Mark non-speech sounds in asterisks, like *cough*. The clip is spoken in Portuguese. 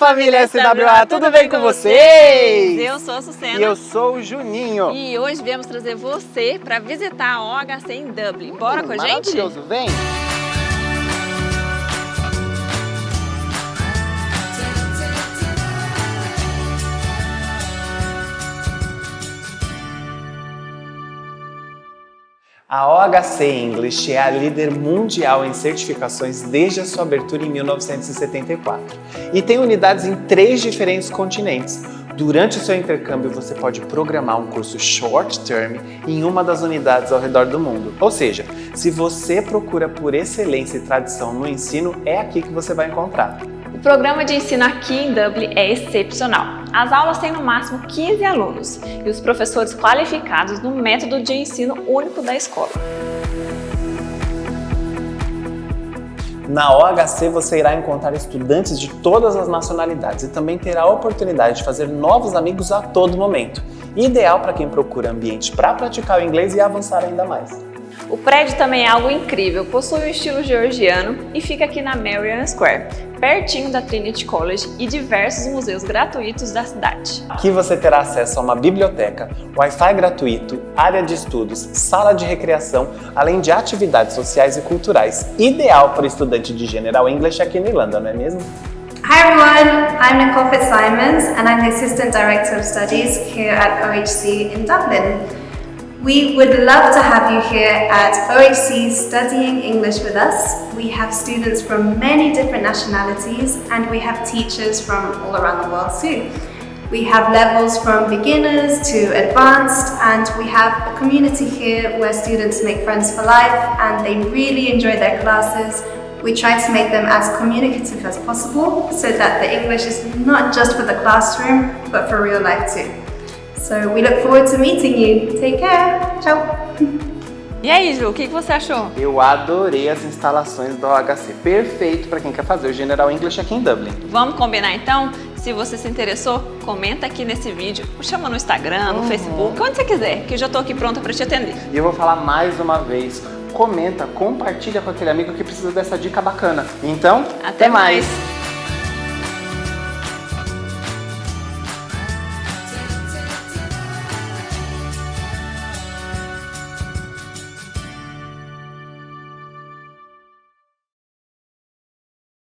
família SWA, tudo bem com vocês? Eu sou a Sucena. E eu sou o Juninho. E hoje viemos trazer você para visitar a OHC em Dublin. Bora hum, com a gente? Maravilhoso, vem! A OHC English é a líder mundial em certificações desde a sua abertura em 1974 e tem unidades em três diferentes continentes. Durante o seu intercâmbio, você pode programar um curso short term em uma das unidades ao redor do mundo. Ou seja, se você procura por excelência e tradição no ensino, é aqui que você vai encontrar. O programa de ensino aqui em Dublin é excepcional. As aulas têm no máximo 15 alunos e os professores qualificados no método de ensino único da escola. Na OHC você irá encontrar estudantes de todas as nacionalidades e também terá a oportunidade de fazer novos amigos a todo momento. Ideal para quem procura ambiente para praticar o inglês e avançar ainda mais. O prédio também é algo incrível, possui um estilo georgiano e fica aqui na Marion Square, pertinho da Trinity College e diversos museus gratuitos da cidade. Aqui você terá acesso a uma biblioteca, Wi-Fi gratuito, área de estudos, sala de recreação, além de atividades sociais e culturais, ideal para estudante de General English aqui na Irlanda, não é mesmo? Hi everyone, I'm Nicole Fitzsimons and I'm the Assistant Director of Studies here at OHC in Dublin. We would love to have you here at OHC studying English with us. We have students from many different nationalities and we have teachers from all around the world too. We have levels from beginners to advanced and we have a community here where students make friends for life and they really enjoy their classes. We try to make them as communicative as possible so that the English is not just for the classroom but for real life too. So we look forward to meeting you. Take care. Tchau. *laughs* E aí, Ju, o que você achou? Eu adorei as instalações do OHC. Perfeito para quem quer fazer o General English aqui em Dublin. Vamos combinar então? Se você se interessou, comenta aqui nesse vídeo, chama no Instagram, no uhum. Facebook, onde você quiser, que eu já estou aqui pronta para te atender. E eu vou falar mais uma vez, comenta, compartilha com aquele amigo que precisa dessa dica bacana. Então, até, até mais. mais.